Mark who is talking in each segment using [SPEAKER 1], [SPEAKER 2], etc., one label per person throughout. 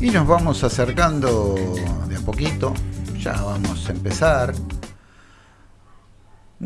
[SPEAKER 1] Y nos vamos acercando de a poquito, ya vamos a empezar.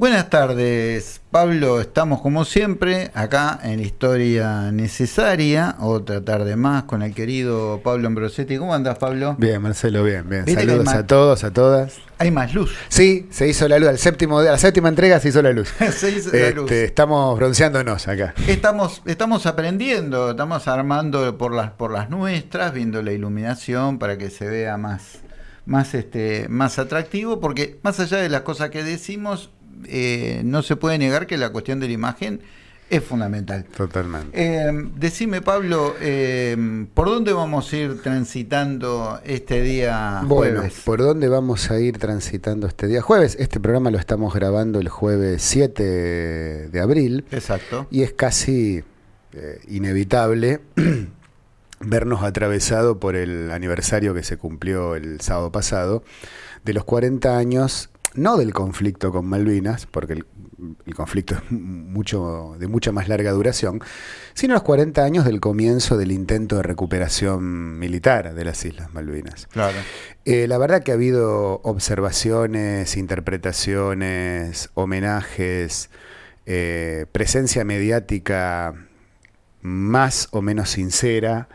[SPEAKER 1] Buenas tardes, Pablo. Estamos como siempre acá en la historia necesaria. Otra tarde más con el querido Pablo Ambrosetti. ¿Cómo andas, Pablo?
[SPEAKER 2] Bien, Marcelo, bien, bien. Saludos a todos, a todas.
[SPEAKER 1] Hay más luz.
[SPEAKER 2] Sí, se hizo la luz. Al séptimo, la séptima entrega se hizo la luz.
[SPEAKER 1] se hizo la luz.
[SPEAKER 2] Este, estamos bronceándonos acá.
[SPEAKER 1] Estamos, estamos aprendiendo, estamos armando por las, por las nuestras, viendo la iluminación para que se vea más, más, este, más atractivo, porque más allá de las cosas que decimos, eh, no se puede negar que la cuestión de la imagen es fundamental.
[SPEAKER 2] Totalmente.
[SPEAKER 1] Eh, decime, Pablo, eh, ¿por dónde vamos a ir transitando este día
[SPEAKER 2] bueno, ¿por dónde vamos a ir transitando este día jueves? Este programa lo estamos grabando el jueves 7 de abril.
[SPEAKER 1] Exacto.
[SPEAKER 2] Y es casi inevitable vernos atravesado por el aniversario que se cumplió el sábado pasado de los 40 años no del conflicto con Malvinas, porque el, conflicto es mucho, de mucha más larga duración, sino los 40 años del comienzo del intento de recuperación militar de las Islas Malvinas.
[SPEAKER 1] Claro.
[SPEAKER 2] Eh, la verdad que ha habido observaciones, interpretaciones, homenajes, eh, presencia mediática más o menos sincera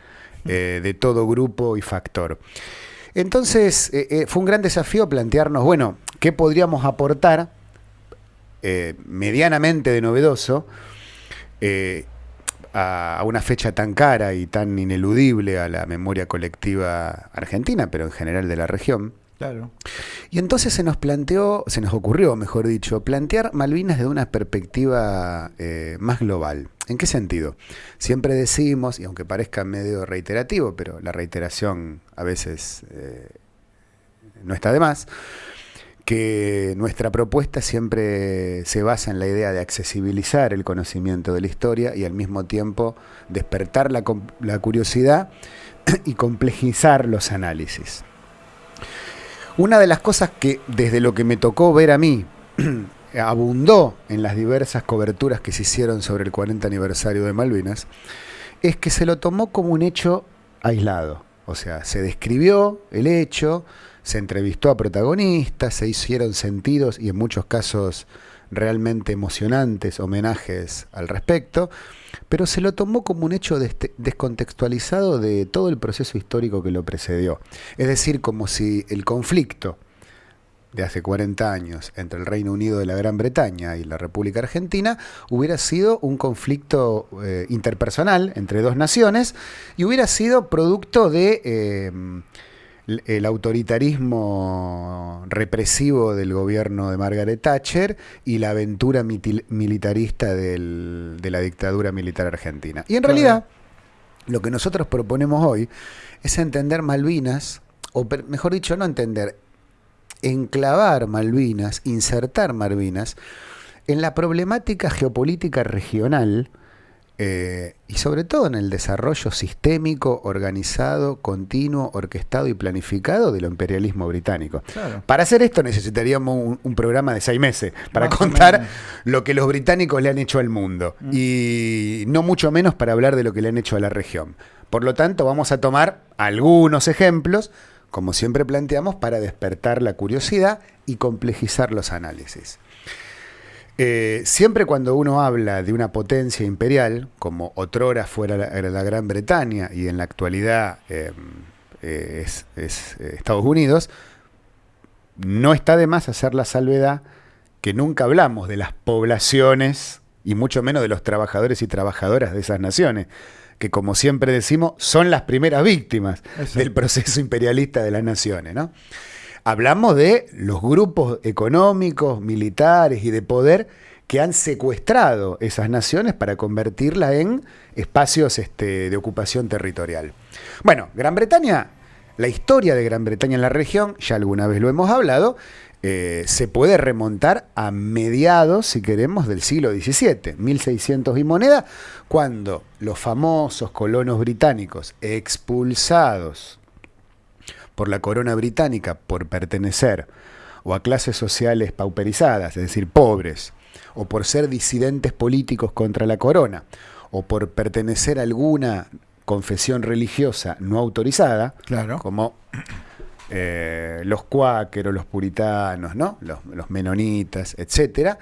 [SPEAKER 2] eh, de todo grupo y factor. Entonces, fue un gran desafío plantearnos, bueno, ¿Qué podríamos aportar eh, medianamente de novedoso eh, a, una fecha tan cara y tan ineludible a la memoria colectiva argentina, pero en general de la región?
[SPEAKER 1] Claro.
[SPEAKER 2] Y entonces se nos planteó, se nos ocurrió, mejor dicho, plantear Malvinas desde una perspectiva eh, más global. ¿En qué sentido? Siempre decimos, y aunque parezca medio reiterativo, pero la reiteración a veces no está de más, que nuestra propuesta siempre se basa en la idea de accesibilizar el conocimiento de la historia y al mismo tiempo despertar la, curiosidad y complejizar los análisis. Una de las cosas que desde lo que me tocó ver a mí abundó en las diversas coberturas que se hicieron sobre el 40 aniversario de Malvinas es que se lo tomó como un hecho aislado. O sea, se describió el hecho, se entrevistó a protagonistas, se hicieron sentidos y en muchos casos realmente emocionantes homenajes al respecto, pero se lo tomó como un hecho descontextualizado de todo el proceso histórico que lo precedió. Es decir, como si el conflicto de hace 40 años entre el Reino Unido de la Gran Bretaña y la República Argentina hubiera sido un conflicto eh, interpersonal entre dos naciones y hubiera sido producto de... Eh, el autoritarismo represivo del gobierno de Margaret Thatcher y la aventura militarista de la dictadura militar argentina. Y en realidad, lo que nosotros proponemos hoy es entender Malvinas, o mejor dicho, no entender, enclavar Malvinas, insertar Malvinas en la problemática geopolítica regional eh, y sobre todo en el desarrollo sistémico, organizado, continuo, orquestado y planificado del imperialismo británico. Para hacer esto necesitaríamos un, programa de seis meses para contar lo que los británicos le han hecho al mundo mm. y no mucho menos para hablar de lo que le han hecho a la región. Por lo tanto, vamos a tomar algunos ejemplos, como siempre planteamos, para despertar la curiosidad y complejizar los análisis. Eh, siempre cuando uno habla de una potencia imperial, como otrora fuera la, Gran Bretaña y en la actualidad eh, es, eh, Estados Unidos, no está de más hacer la salvedad que nunca hablamos de las poblaciones y mucho menos de los trabajadores y trabajadoras de esas naciones, que como siempre decimos son las primeras víctimas del proceso imperialista de las naciones. ¿no? Hablamos de los grupos económicos, militares y de poder que han secuestrado esas naciones para convertirlas en espacios este, de ocupación territorial. Bueno, Gran Bretaña, la historia de Gran Bretaña en la región, ya alguna vez lo hemos hablado, eh, se puede remontar a mediados, si queremos, del siglo XVII, 1600 y moneda, cuando los famosos colonos británicos expulsados por la corona británica por pertenecer o a clases sociales pauperizadas, es decir, pobres, o por ser disidentes políticos contra la corona, o por pertenecer a alguna confesión religiosa no autorizada,
[SPEAKER 1] Claro.
[SPEAKER 2] como eh, los cuáqueros, los puritanos, ¿no? los, los menonitas, etcétera,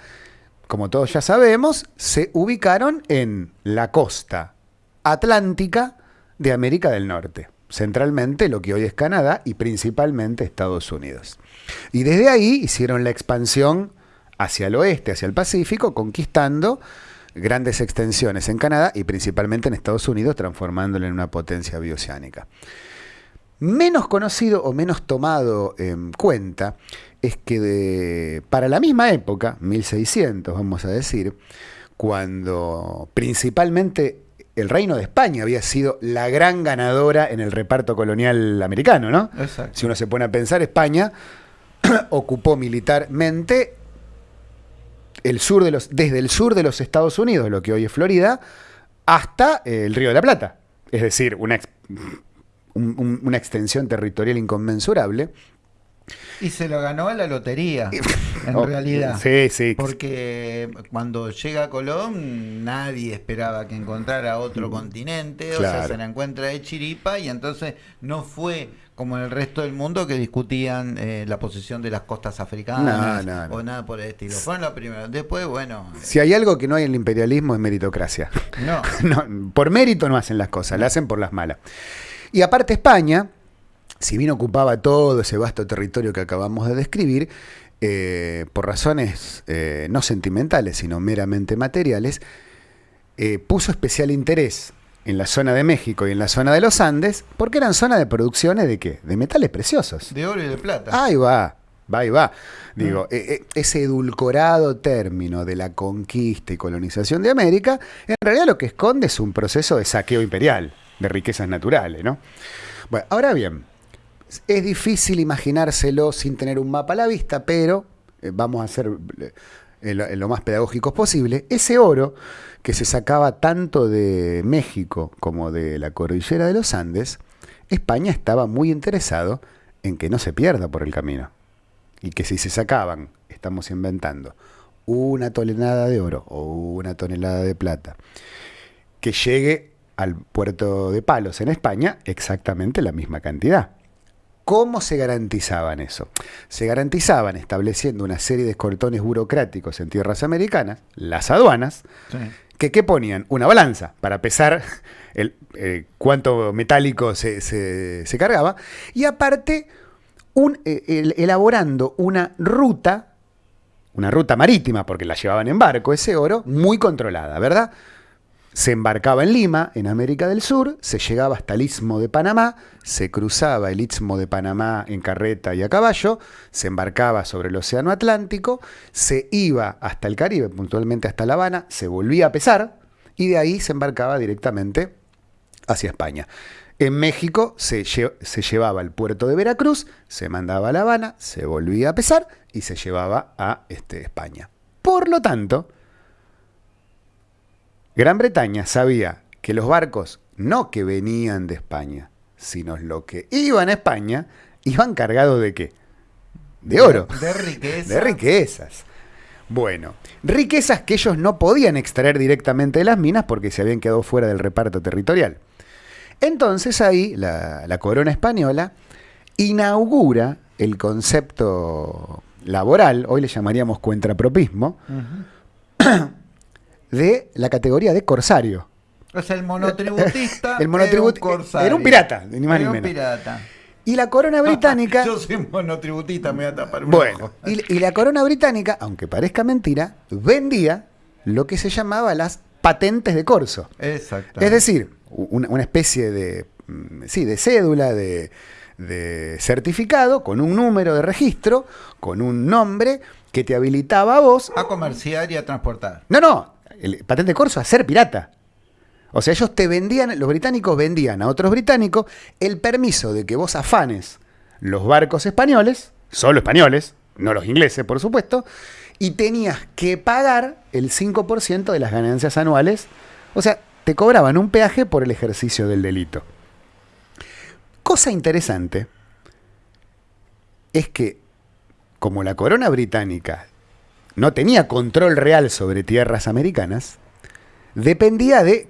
[SPEAKER 2] como todos ya sabemos, se ubicaron en la costa atlántica de América del Norte, centralmente lo que hoy es Canadá y principalmente Estados Unidos. Y desde ahí hicieron la expansión hacia el oeste, hacia el Pacífico, conquistando grandes extensiones en Canadá y principalmente en Estados Unidos, transformándolo en una potencia bioceánica. Menos conocido o menos tomado en cuenta es que para la misma época, 1600 vamos a decir, cuando principalmente el reino de España había sido la gran ganadora en el reparto colonial americano, ¿no?
[SPEAKER 1] Exacto.
[SPEAKER 2] Si uno se pone a pensar, España ocupó militarmente el sur de los, desde el sur de los Estados Unidos, lo que hoy es Florida, hasta el Río de la Plata. Es decir, una, ex- un- un- una extensión territorial inconmensurable.
[SPEAKER 1] Y se lo ganó a la lotería, en
[SPEAKER 2] Oh,
[SPEAKER 1] realidad.
[SPEAKER 2] Sí, sí.
[SPEAKER 1] Porque cuando llega Colón, nadie esperaba que encontrara otro continente, o sea, se la encuentra de chiripa y entonces no fue como en el resto del mundo que discutían eh, la posición de las costas africanas
[SPEAKER 2] No, no, no.
[SPEAKER 1] o nada por el estilo. Fueron los primeros. Después, bueno,
[SPEAKER 2] Si hay algo que no hay en el imperialismo es meritocracia.
[SPEAKER 1] no.
[SPEAKER 2] No, por mérito no hacen las cosas, las hacen por las malas. Y aparte España, si bien ocupaba todo ese vasto territorio que acabamos de describir, eh, por razones eh, no sentimentales, sino meramente materiales, eh, puso especial interés en la zona de México y en la zona de los Andes, porque eran zonas de producciones de qué? De metales preciosos.
[SPEAKER 1] De oro y de plata.
[SPEAKER 2] Ahí va, va, ahí va. Digo, eh, ese edulcorado término de la conquista y colonización de América, en realidad lo que esconde es un proceso de saqueo imperial de riquezas naturales, ¿no? Bueno, ahora bien, es difícil imaginárselo sin tener un mapa a la vista, pero eh, vamos a ser eh, lo, lo más pedagógicos posible. Ese oro que se sacaba tanto de México como de la cordillera de los Andes, España estaba muy interesado en que no se pierda por el camino. Y que si se sacaban, estamos inventando, una tonelada de oro o una tonelada de plata, que llegue al puerto de Palos en España exactamente la misma cantidad. ¿Cómo se garantizaban eso? Se garantizaban estableciendo una serie de escortones burocráticos en tierras americanas, las aduanas,
[SPEAKER 1] Sí.
[SPEAKER 2] que ¿qué ponían? Una balanza para pesar el, eh, cuánto metálico se, se- se cargaba, y aparte un, eh, el- elaborando una ruta, una ruta marítima, porque la llevaban en barco ese oro, muy controlada, ¿verdad? Se embarcaba en Lima, en América del Sur, se llegaba hasta el Istmo de Panamá, se cruzaba el Istmo de Panamá en carreta y a caballo, se embarcaba sobre el Océano Atlántico, se iba hasta el Caribe, puntualmente hasta La Habana, se volvía a pesar y de ahí se embarcaba directamente hacia España. En México se, lle- se llevaba al puerto de Veracruz, se mandaba a La Habana, se volvía a pesar y se llevaba a este, España. Por lo tanto, Gran Bretaña sabía que los barcos no que venían de España, sino lo que iban a España, iban cargados de qué? De oro.
[SPEAKER 1] De riqueza.
[SPEAKER 2] De riquezas. Bueno, riquezas que ellos no podían extraer directamente de las minas porque se habían quedado fuera del reparto territorial. Entonces ahí la, la corona española inaugura el concepto laboral, hoy le llamaríamos cuentrapropismo,
[SPEAKER 1] Ujú.
[SPEAKER 2] de la categoría de corsario.
[SPEAKER 1] O sea, el monotributista.
[SPEAKER 2] El monotribut-
[SPEAKER 1] era un corsario.
[SPEAKER 2] era un pirata, ni más ni
[SPEAKER 1] Era un
[SPEAKER 2] menos.
[SPEAKER 1] pirata.
[SPEAKER 2] Y la corona británica...
[SPEAKER 1] Yo soy monotributista, me voy a tapar un
[SPEAKER 2] Bueno,
[SPEAKER 1] ojo.
[SPEAKER 2] y, y la corona británica, aunque parezca mentira, vendía lo que se llamaba las patentes de corso.
[SPEAKER 1] Exacto.
[SPEAKER 2] Es decir, una, una especie de, mm, sí, de cédula, de, de certificado, con un número de registro, con un nombre que te habilitaba a vos.
[SPEAKER 1] a comerciar y a transportar.
[SPEAKER 2] No, no, el patente corso a ser pirata. O sea, ellos te vendían, los británicos vendían a otros británicos el permiso de que vos afanes los barcos españoles, solo españoles, no los ingleses, por supuesto, y tenías que pagar el 5% de las ganancias anuales. O sea, te cobraban un peaje por el ejercicio del delito. Cosa interesante es que, como la corona británica no tenía control real sobre tierras americanas, dependía de,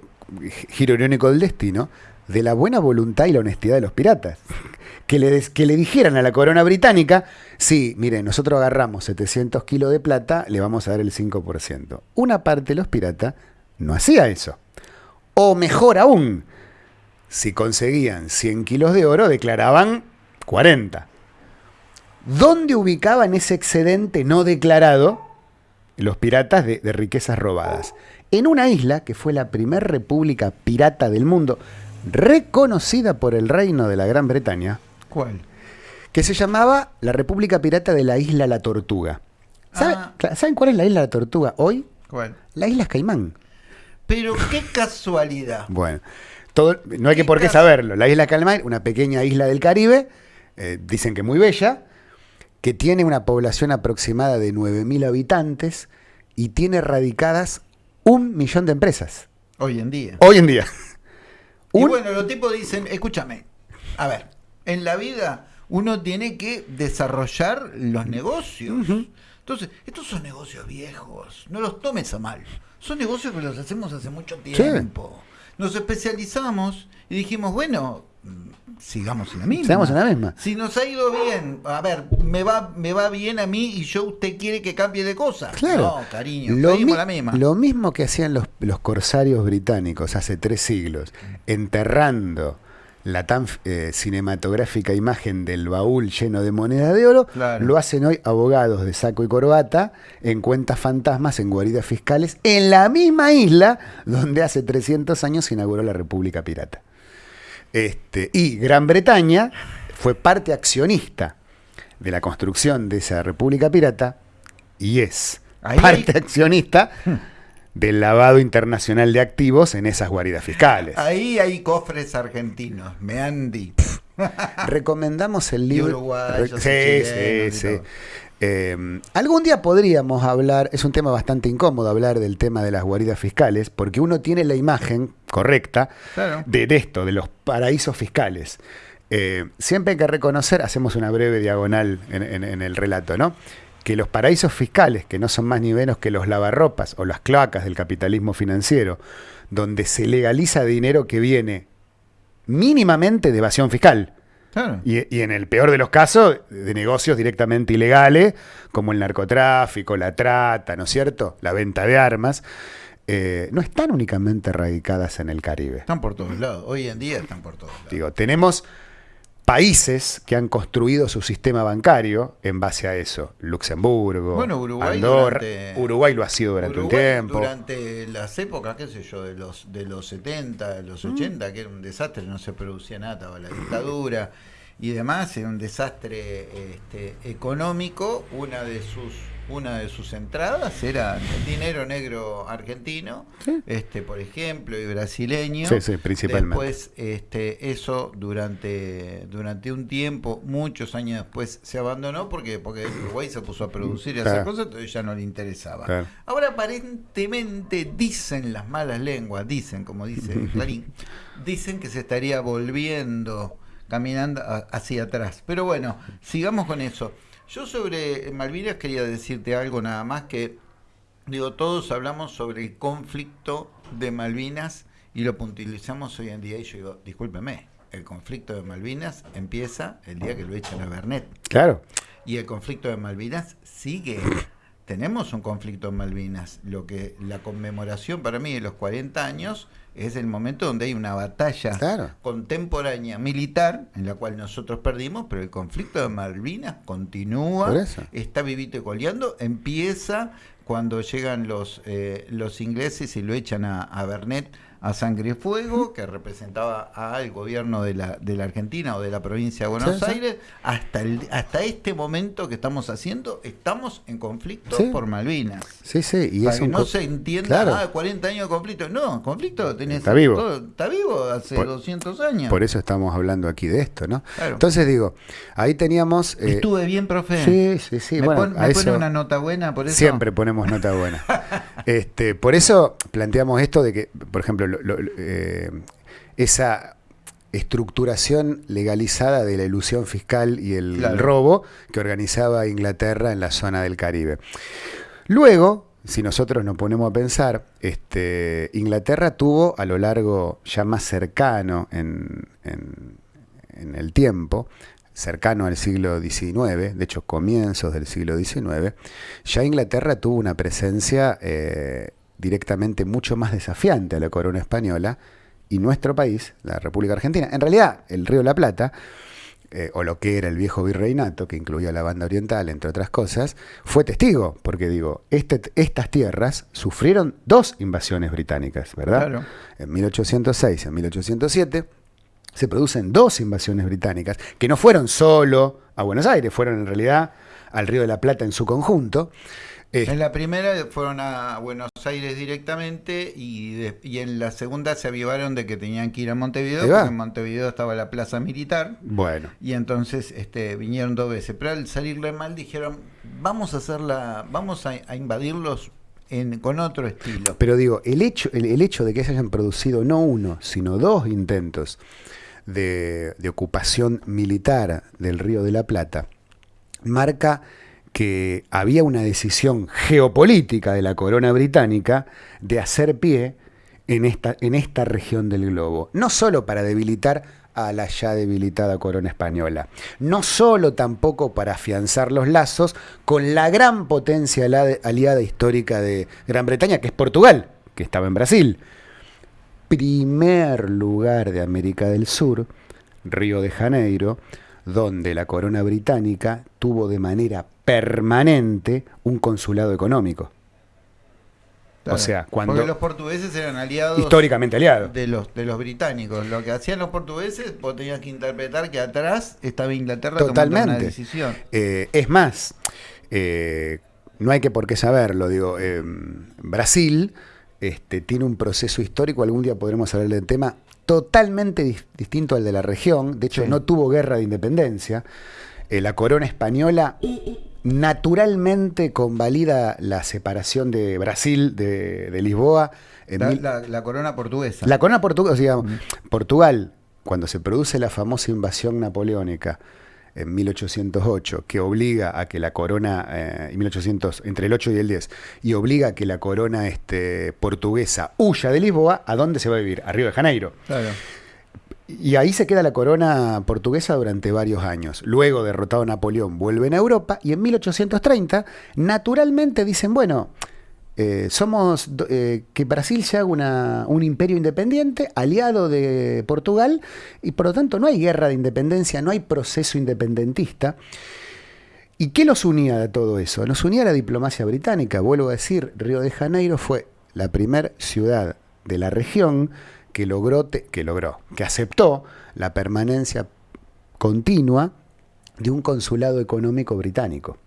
[SPEAKER 2] giro irónico del destino, de la buena voluntad y la honestidad de los piratas. Que le, que le dijeran a la corona británica, sí, miren, nosotros agarramos 700 kilos de plata, le vamos a dar el 5%. Una parte de los piratas no hacía eso. O mejor aún, si conseguían 100 kilos de oro, declaraban 40. ¿Dónde ubicaban ese excedente no declarado los piratas de, de riquezas robadas? En una isla que fue la primera república pirata del mundo, reconocida por el reino de la Gran Bretaña,
[SPEAKER 1] ¿Cuál?
[SPEAKER 2] que se llamaba la República Pirata de la Isla La Tortuga. ¿Sabe-
[SPEAKER 1] Ah.
[SPEAKER 2] ¿Saben cuál es la Isla La Tortuga hoy?
[SPEAKER 1] ¿Cuál?
[SPEAKER 2] La Isla Caimán.
[SPEAKER 1] Pero qué casualidad.
[SPEAKER 2] Bueno, todo, no hay que
[SPEAKER 1] ¿Qué
[SPEAKER 2] por qué saberlo. La isla Caimán, una pequeña isla del Caribe, eh, dicen que muy bella, que tiene una población aproximada de 9.000 habitantes y tiene radicadas un millón de empresas.
[SPEAKER 1] Hoy en día.
[SPEAKER 2] Hoy en día.
[SPEAKER 1] Y
[SPEAKER 2] Un-
[SPEAKER 1] bueno, los tipos dicen, escúchame, a ver, en la vida uno tiene que desarrollar los negocios. Entonces, estos son negocios viejos, no los tomes a mal. Son negocios que los hacemos hace mucho tiempo. Nos especializamos y dijimos, bueno, mm, sigamos en la misma.
[SPEAKER 2] Sigamos en la misma.
[SPEAKER 1] Si nos ha ido bien, a ver, me va, me va bien a mí y yo usted quiere que cambie de cosas.
[SPEAKER 2] Claro.
[SPEAKER 1] No, cariño,
[SPEAKER 2] lo, mi-
[SPEAKER 1] la misma.
[SPEAKER 2] lo mismo que hacían los, los corsarios británicos hace tres siglos, enterrando la tan eh, cinematográfica imagen del baúl lleno de moneda de oro,
[SPEAKER 1] Claro.
[SPEAKER 2] lo hacen hoy abogados de saco y corbata en cuentas fantasmas, en guaridas fiscales, en la misma isla donde hace 300 años se inauguró la República Pirata. Este, y Gran Bretaña fue parte accionista de la construcción de esa República Pirata y es
[SPEAKER 1] Ahí
[SPEAKER 2] parte
[SPEAKER 1] hay-
[SPEAKER 2] accionista del lavado internacional de activos en esas guaridas fiscales.
[SPEAKER 1] Ahí hay cofres argentinos, me han dicho.
[SPEAKER 2] Recomendamos el libro.
[SPEAKER 1] uruguayos, y
[SPEAKER 2] sí, sí, sí. Eh, algún día podríamos hablar, es un tema bastante incómodo hablar del tema de las guaridas fiscales, porque uno tiene la imagen correcta
[SPEAKER 1] Claro.
[SPEAKER 2] de, de esto, de los paraísos fiscales. Eh, siempre hay que reconocer, hacemos una breve diagonal en, en- en el relato, ¿no? Que los paraísos fiscales, que no son más ni menos que los lavarropas o las cloacas del capitalismo financiero, donde se legaliza dinero que viene mínimamente de evasión fiscal.
[SPEAKER 1] Claro.
[SPEAKER 2] Y, y en el peor de los casos, de negocios directamente ilegales, como el narcotráfico, la trata, ¿no es cierto? La venta de armas, eh, no están únicamente radicadas en el Caribe.
[SPEAKER 1] Están por todos lados. Hoy en día están por todos lados.
[SPEAKER 2] Digo, tenemos países que han construido su sistema bancario en base a eso. Luxemburgo,
[SPEAKER 1] Bueno, Uruguay
[SPEAKER 2] Andorra.
[SPEAKER 1] durante-
[SPEAKER 2] Uruguay lo ha sido durante
[SPEAKER 1] Uruguay,
[SPEAKER 2] un tiempo.
[SPEAKER 1] Durante las épocas, qué sé yo, de los, de los 70, de
[SPEAKER 2] Mm.
[SPEAKER 1] los 80, que era un desastre, no se producía nada, estaba la dictadura y demás, era un desastre este, económico. Una de sus una de sus entradas era el dinero negro argentino, este por ejemplo, y brasileño.
[SPEAKER 2] Sí, sí, principalmente.
[SPEAKER 1] Después, este, eso durante, durante un tiempo, muchos años después, se abandonó porque, porque Uruguay se puso a producir y hacer
[SPEAKER 2] Claro.
[SPEAKER 1] cosas, entonces ya no le interesaba.
[SPEAKER 2] Claro.
[SPEAKER 1] Ahora aparentemente dicen las malas lenguas, dicen, como dice Clarín, dicen que se estaría volviendo caminando hacia atrás. Pero bueno, sigamos con eso. Yo sobre Malvinas quería decirte algo nada más que, digo, todos hablamos sobre el conflicto de Malvinas y lo puntualizamos hoy en día y yo digo, discúlpeme, el conflicto de Malvinas empieza el día que lo echan a Bernet.
[SPEAKER 2] Claro.
[SPEAKER 1] Y el conflicto de Malvinas sigue. Tenemos un conflicto en Malvinas. Lo que la conmemoración para mí de los 40 años es el momento donde hay una batalla
[SPEAKER 2] Claro.
[SPEAKER 1] contemporánea militar en la cual nosotros perdimos, pero el conflicto de Malvinas continúa, está vivito y coleando, empieza cuando llegan los eh, los ingleses y lo echan a, a Bernet a sangre y fuego, que representaba al gobierno de la, de la Argentina o de la provincia de Buenos
[SPEAKER 2] Sí, sí.
[SPEAKER 1] Aires, hasta, el, hasta este momento que estamos haciendo, estamos en conflicto
[SPEAKER 2] Sí.
[SPEAKER 1] por Malvinas.
[SPEAKER 2] Sí, sí. Y
[SPEAKER 1] Para
[SPEAKER 2] es
[SPEAKER 1] que
[SPEAKER 2] un
[SPEAKER 1] no se entienda,
[SPEAKER 2] Claro.
[SPEAKER 1] ah, 40 años de conflicto. No, conflicto tenés.
[SPEAKER 2] Está vivo.
[SPEAKER 1] todo- está vivo hace
[SPEAKER 2] Por-
[SPEAKER 1] 200 años.
[SPEAKER 2] Por eso estamos hablando aquí de esto, ¿no?
[SPEAKER 1] Claro.
[SPEAKER 2] Entonces digo, ahí teníamos... eh,
[SPEAKER 1] Estuve bien, profe.
[SPEAKER 2] Sí, sí, sí.
[SPEAKER 1] ¿Me,
[SPEAKER 2] bueno,
[SPEAKER 1] pon- me pone una nota buena por eso?
[SPEAKER 2] siempre ponemos nota buena. este, por eso planteamos esto de que, por ejemplo, lo- lo- eh, esa estructuración legalizada de la ilusión fiscal y el
[SPEAKER 1] Claro.
[SPEAKER 2] robo que organizaba Inglaterra en la zona del Caribe. Luego, si nosotros nos ponemos a pensar, este, Inglaterra tuvo a lo largo ya más cercano en, en el tiempo, cercano al siglo XIX, de hecho comienzos del siglo XIX, ya Inglaterra tuvo una presencia eh, directamente mucho más desafiante a la corona española y nuestro país, la República Argentina, en realidad el Río de la Plata, eh, o lo que era el viejo virreinato, que incluía la banda oriental, entre otras cosas, fue testigo, porque digo, este, estas tierras sufrieron dos invasiones británicas, ¿verdad? En 1806 y en 1807 se producen dos invasiones británicas, que no fueron solo a Buenos Aires, fueron en realidad al Río de la Plata en su conjunto.
[SPEAKER 1] En la primera fueron a Buenos Aires directamente y, en la segunda se avivaron de que tenían que ir a Montevideo, porque en Montevideo estaba la plaza militar.
[SPEAKER 2] Bueno.
[SPEAKER 1] Y entonces este, vinieron dos veces. Pero al salirle mal dijeron, vamos a hacerla, vamos a, invadirlos con otro estilo.
[SPEAKER 2] Pero digo, el hecho, el hecho de que se hayan producido no uno, sino dos intentos de, ocupación militar del Río de la Plata, marca que había una decisión geopolítica de la corona británica de hacer pie en esta, en esta región del globo, no solo para debilitar a la ya debilitada corona española, no solo tampoco para afianzar los lazos con la gran potencia aliada histórica de Gran Bretaña, que es Portugal, que estaba en Brasil, primer lugar de América del Sur, Río de Janeiro, donde la corona británica tuvo de manera permanente un consulado económico.
[SPEAKER 1] O sea, cuando Porque los portugueses eran aliados
[SPEAKER 2] históricamente aliados
[SPEAKER 1] de los de los británicos. Lo que hacían los portugueses, vos tenías que interpretar que atrás estaba Inglaterra
[SPEAKER 2] Totalmente.
[SPEAKER 1] tomando una decisión.
[SPEAKER 2] Eh, es más, eh, no hay que por qué saberlo. Digo, eh, Brasil este, tiene un proceso histórico, algún día podremos hablar del tema, totalmente distinto al de la región, de hecho no tuvo guerra de independencia. Eh, la corona española naturalmente convalida la separación de Brasil de, Lisboa.
[SPEAKER 1] la, corona portuguesa.
[SPEAKER 2] La corona portuguesa, digamos, Portugal, cuando se produce la famosa invasión napoleónica, en 1808, que obliga a que la corona, eh, 1800, entre el 8 y el 10, y obliga a que la corona este, portuguesa huya de Lisboa, ¿a dónde se va a vivir? A Río de Janeiro. Y ahí se queda la corona portuguesa durante varios años. Luego, derrotado Napoleón, vuelven a Europa y en 1830, naturalmente dicen, bueno, eh, somos eh, que Brasil se haga un imperio independiente, aliado de Portugal, y por lo tanto no hay guerra de independencia, no hay proceso independentista. ¿Y qué los unía de todo eso? Nos unía la diplomacia británica. Vuelvo a decir, Río de Janeiro fue la primera ciudad de la región que logró, que logró, que aceptó la permanencia continua de un consulado económico británico.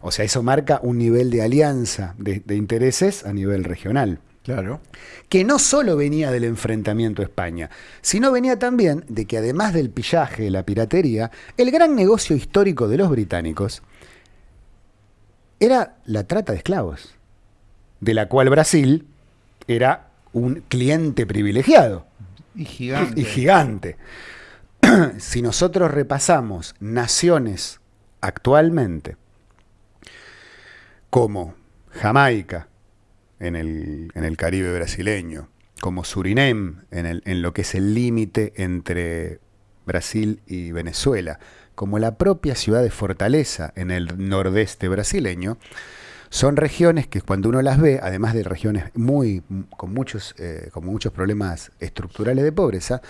[SPEAKER 2] O sea, eso marca un nivel de alianza de, intereses a nivel regional.
[SPEAKER 1] Claro.
[SPEAKER 2] Que no solo venía del enfrentamiento a España, sino venía también de que además del pillaje, la piratería, el gran negocio histórico de los británicos era la trata de esclavos, de la cual Brasil era un cliente privilegiado.
[SPEAKER 1] Y gigante.
[SPEAKER 2] Y gigante. si nosotros repasamos naciones actualmente como Jamaica en el, Caribe brasileño, como Surinam en, en lo que es el límite entre Brasil y Venezuela, como la propia ciudad de Fortaleza en el nordeste brasileño, son regiones que cuando uno las ve, además de regiones muy con muchos, eh, con muchos problemas estructurales de pobreza,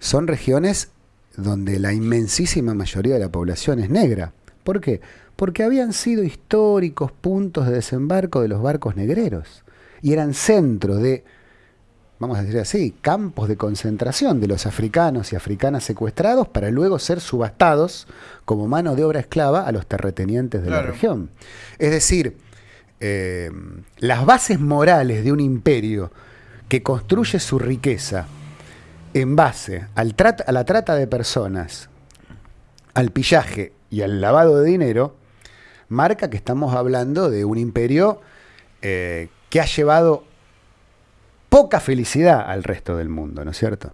[SPEAKER 2] son regiones donde la inmensísima mayoría de la población es negra. ¿Por qué? porque habían sido históricos puntos de desembarco de los barcos negreros y eran centros de, vamos a decir así, campos de concentración de los africanos y africanas secuestrados para luego ser subastados como mano de obra esclava a los terratenientes de la región. Es decir, eh, las bases morales de un imperio que construye su riqueza en base al a la trata de personas, al pillaje y al lavado de dinero, marca que estamos hablando de un imperio eh, que ha llevado poca felicidad al resto del mundo, ¿no es cierto?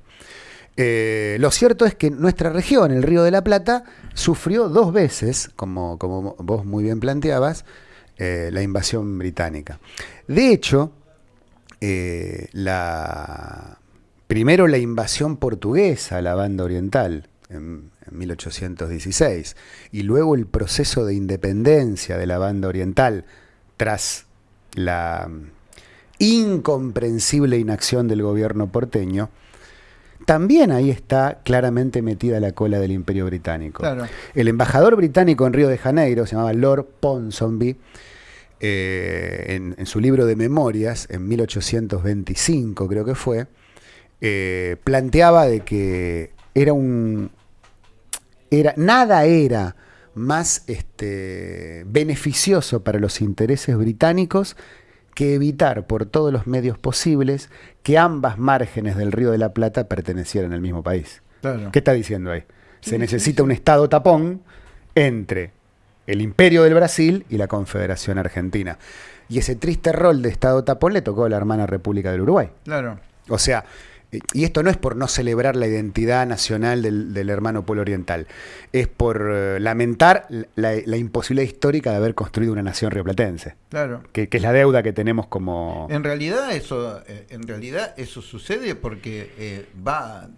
[SPEAKER 2] Eh, lo cierto es que nuestra región, el Río de la Plata, sufrió dos veces, como, como vos muy bien planteabas, eh, la invasión británica. De hecho, eh, la, primero la invasión portuguesa a la banda oriental en, 1816 y luego el proceso de independencia de la banda oriental tras la incomprensible inacción del gobierno porteño, también ahí está claramente metida la cola del imperio británico. El embajador británico en Río de Janeiro, se llamaba Lord Ponsonby, eh, en, su libro de memorias, en 1825 creo que fue, eh, planteaba de que era un... Era, nada era más este, beneficioso para los intereses británicos que evitar por todos los medios posibles que ambas márgenes del Río de la Plata pertenecieran al mismo país. ¿Qué está diciendo ahí? Se necesita un Estado tapón entre el imperio del Brasil y la Confederación Argentina. Y ese triste rol de Estado tapón le tocó a la hermana República del Uruguay.
[SPEAKER 1] Claro.
[SPEAKER 2] O sea, y esto no es por no celebrar la identidad nacional del, hermano pueblo oriental, es por eh, lamentar la, imposibilidad histórica de haber construido una nación rioplatense.
[SPEAKER 1] Claro.
[SPEAKER 2] Que, es la deuda que tenemos como...
[SPEAKER 1] En realidad eso, eh, en realidad eso sucede porque eh, va...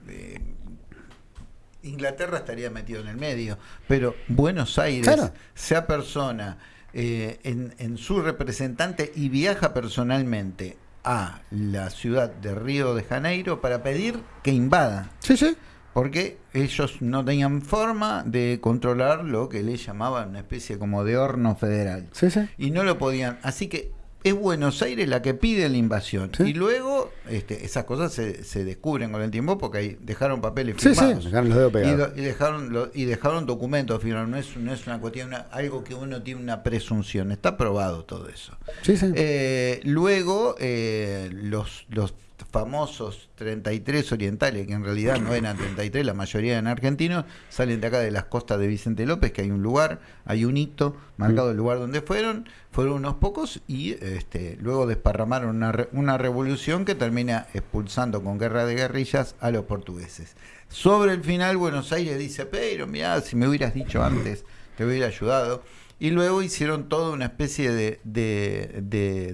[SPEAKER 1] Inglaterra estaría metido en el medio, pero Buenos Aires, sea persona en, en su representante y viaja personalmente a la ciudad de Río de Janeiro para pedir que invada.
[SPEAKER 2] Sí, sí.
[SPEAKER 1] Porque ellos no tenían forma de controlar lo que le llamaban una especie como de horno federal.
[SPEAKER 2] Sí, sí.
[SPEAKER 1] Y no lo podían. Así que es Buenos Aires la que pide la invasión. Y luego este, esas cosas se, se, descubren con el tiempo porque ahí dejaron papeles firmados.
[SPEAKER 2] dejaron los dedos pegados.
[SPEAKER 1] Y, dejaron, y dejaron documentos firmados. No es, no es una cuestión, algo que uno tiene una presunción. Está probado todo eso. Eh, luego, eh, los, los famosos 33 orientales, que en realidad no eran 33, la mayoría eran argentinos, salen de acá de las costas de Vicente López, que hay un lugar, hay un hito marcado el lugar donde fueron, fueron unos pocos y este, luego desparramaron una, una revolución que termina expulsando con guerra de guerrillas a los portugueses. Sobre el final Buenos Aires dice, pero mira, si me hubieras dicho antes, te hubiera ayudado. Y luego hicieron toda una especie de, de,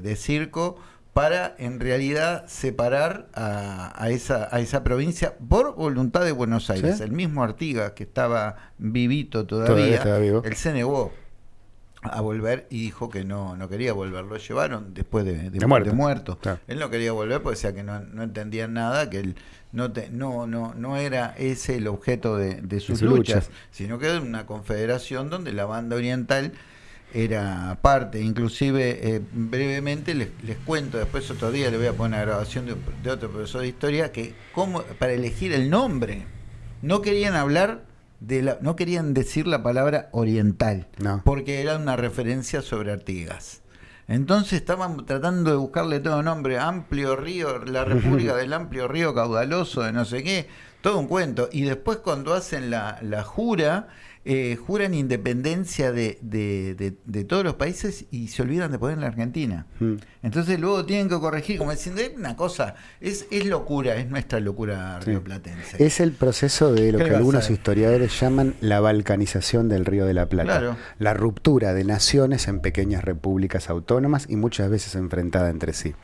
[SPEAKER 1] de circo para en realidad separar a, esa, a esa provincia por voluntad de Buenos Aires. El mismo Artigas, que estaba vivito todavía, él se negó a volver y dijo que no, no quería volver. Lo llevaron después de, de, muerto. Él no quería volver porque decía que no, no entendían nada, que él no, te, no, no, no era ese el objeto de, sus luchas, sino que era una confederación donde la banda oriental era parte, inclusive eh, brevemente les, les, cuento, después otro día le voy a poner una grabación de, otro profesor de historia, que como para elegir el nombre, no querían hablar de la, no querían decir la palabra oriental, porque era una referencia sobre Artigas. Entonces estaban tratando de buscarle todo nombre, amplio río, la República del Amplio Río Caudaloso, de no sé qué, todo un cuento. Y después cuando hacen la, la jura, eh, juran independencia de, de, todos los países y se olvidan de poner la Argentina. Hmm. Entonces luego tienen que corregir, como diciendo, es una cosa, es, es locura, es nuestra locura rioplatense.
[SPEAKER 2] Es el proceso de lo que algunos historiadores llaman la balcanización del Río de la Plata. La ruptura de naciones en pequeñas repúblicas autónomas y muchas veces enfrentadas entre sí.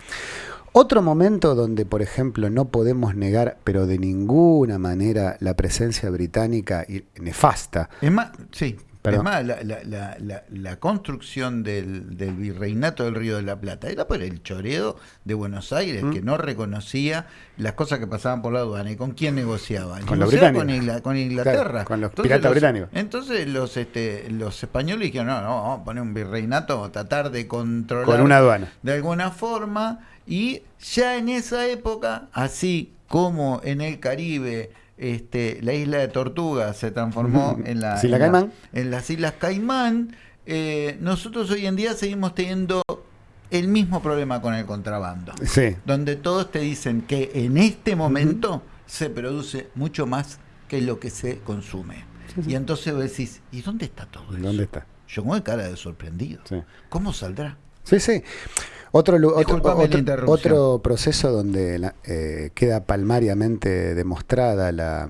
[SPEAKER 2] Otro momento donde, por ejemplo, no podemos negar, pero de ninguna manera, la presencia británica y nefasta.
[SPEAKER 1] Es más, sí. Es más, la, construcción del, virreinato del Río de la Plata era por el choreo de Buenos Aires, que mm. no reconocía las cosas que pasaban por la aduana. ¿Y con quién negociaba?
[SPEAKER 2] Con,
[SPEAKER 1] los
[SPEAKER 2] británicos.
[SPEAKER 1] con, Inglaterra.
[SPEAKER 2] con los piratas británicos.
[SPEAKER 1] Entonces los, este, los españoles dijeron, no, no, vamos a poner un virreinato, tratar de controlar.
[SPEAKER 2] Con una aduana.
[SPEAKER 1] De alguna forma y ya en esa época, así como en el Caribe, este, la isla de Tortuga se transformó en, la, en, las Islas Caimán, eh, nosotros hoy en día seguimos teniendo el mismo problema con el contrabando. Donde todos te dicen que en este momento se produce mucho más que lo que se consume. Y entonces vos decís, ¿y dónde está todo eso?
[SPEAKER 2] ¿Dónde está?
[SPEAKER 1] Yo con cara de sorprendido. ¿Cómo saldrá?
[SPEAKER 2] Sí, sí. Otro, otro, proceso donde eh, queda palmariamente demostrada la,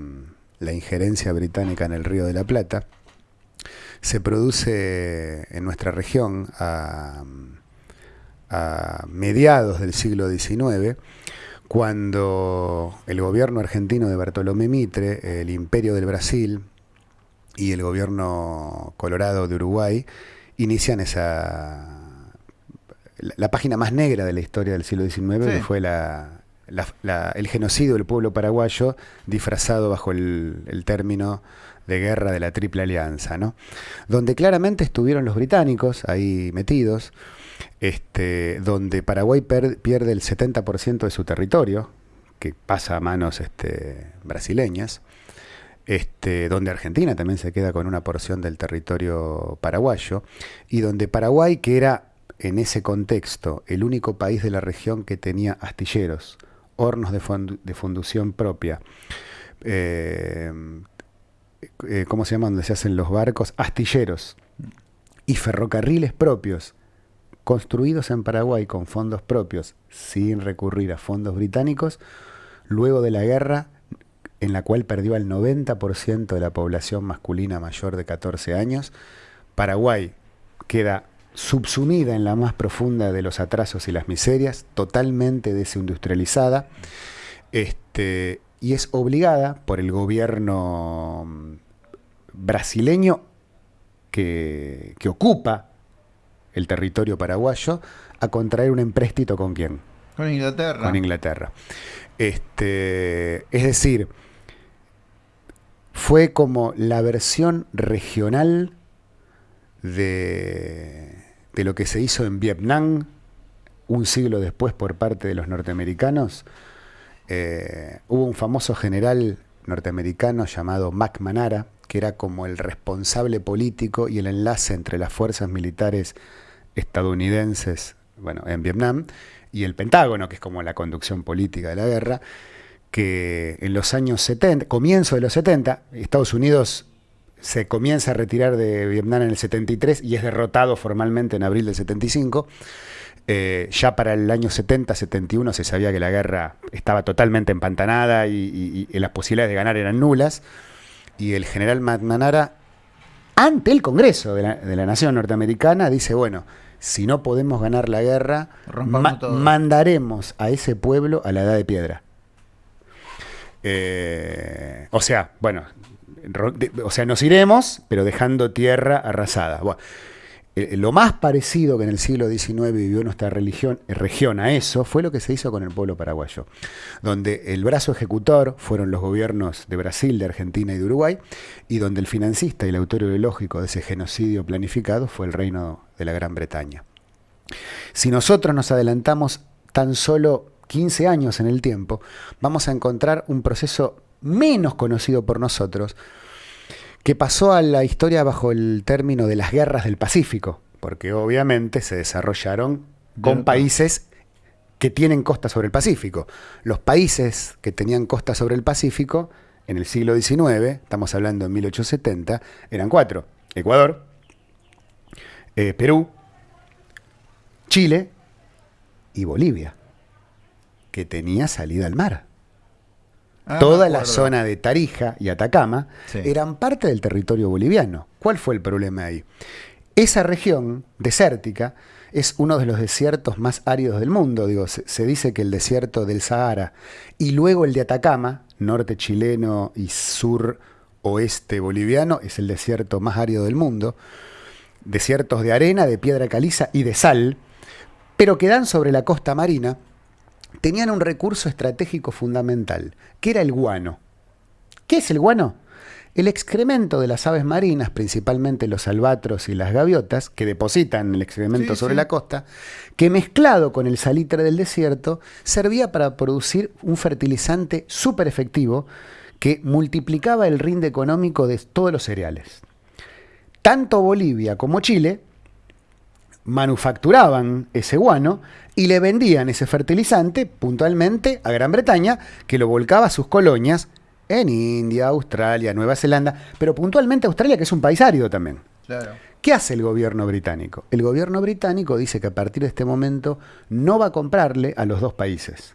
[SPEAKER 2] injerencia británica en el Río de la Plata se produce en nuestra región a, a mediados del siglo XIX, cuando el gobierno argentino de Bartolomé Mitre, el imperio del Brasil y el gobierno colorado de Uruguay inician esa la, página más negra de la historia del siglo XIX, que fue la, el genocidio del pueblo paraguayo disfrazado bajo el, término de guerra de la Triple Alianza, ¿no? donde claramente estuvieron los británicos ahí metidos, este, donde Paraguay pierde el 70% de su territorio, que pasa a manos este, brasileñas, este, donde Argentina también se queda con una porción del territorio paraguayo, y donde Paraguay, que era en ese contexto el único país de la región que tenía astilleros, hornos de, fundición propia, eh, eh, ¿cómo se llama? Donde se hacen los barcos, astilleros y ferrocarriles propios, construidos en Paraguay con fondos propios, sin recurrir a fondos británicos, luego de la guerra en la cual perdió al 90% de la población masculina mayor de 14 años, Paraguay queda subsumida en la más profunda de los atrasos y las miserias, totalmente desindustrializada, este, y es obligada por el gobierno mm, brasileño que, ocupa el territorio paraguayo a contraer un empréstito con quién?
[SPEAKER 1] Con Inglaterra.
[SPEAKER 2] Con Inglaterra. Este, es decir, fue como la versión regional de de lo que se hizo en Vietnam un siglo después por parte de los norteamericanos, eh, hubo un famoso general norteamericano llamado Mac Manara, que era como el responsable político y el enlace entre las fuerzas militares estadounidenses bueno, en Vietnam y el Pentágono, que es como la conducción política de la guerra, que en los años 70, comienzo de los 70, Estados Unidos se comienza a retirar de Vietnam en el 73 y es derrotado formalmente en abril del 75. Eh, ya para el año 70-71 se sabía que la guerra estaba totalmente empantanada y, las posibilidades de ganar eran nulas. Y el general McNamara, ante el Congreso de la, Nación Norteamericana, dice, bueno, si no podemos ganar la guerra, mandaremos a ese pueblo a la edad de piedra. Eh, o sea, bueno, o sea, nos iremos, pero dejando tierra arrasada. Lo más parecido que en el siglo XIX vivió nuestra religión, eh, región a eso fue lo que se hizo con el pueblo paraguayo, donde el brazo ejecutor fueron los gobiernos de Brasil, de Argentina y de Uruguay, y donde el financista y el autor ideológico de ese genocidio planificado fue el reino de la Gran Bretaña. Si nosotros nos adelantamos tan solo 15 años en el tiempo, vamos a encontrar un proceso menos conocido por nosotros, que pasó a la historia bajo el término de las guerras del Pacífico, porque obviamente se desarrollaron con países que tienen costa sobre el Pacífico. Los países que tenían costa sobre el Pacífico en el siglo XIX, estamos hablando en 1870, eran cuatro. Ecuador, eh, Perú, Chile y Bolivia, que tenía salida al mar. Ah, Toda la zona de Tarija y Atacama eran parte del territorio boliviano. ¿Cuál fue el problema ahí? Esa región desértica es uno de los desiertos más áridos del mundo. Digo, se, dice que el desierto del Sahara y luego el de Atacama, norte chileno y sur oeste boliviano, es el desierto más árido del mundo. Desiertos de arena, de piedra caliza y de sal, pero que dan sobre la costa marina tenían un recurso estratégico fundamental, que era el guano. ¿Qué es el guano? El excremento de las aves marinas, principalmente los albatros y las gaviotas, que depositan el excremento sobre la costa, que mezclado con el salitre del desierto, servía para producir un fertilizante súper efectivo que multiplicaba el rinde económico de todos los cereales. Tanto Bolivia como Chile manufacturaban ese guano y le vendían ese fertilizante puntualmente a Gran Bretaña, que lo volcaba a sus colonias en India, Australia, Nueva Zelanda, pero puntualmente Australia, que es un país árido también. ¿Qué hace el gobierno británico? El gobierno británico dice que a partir de este momento no va a comprarle a los dos países.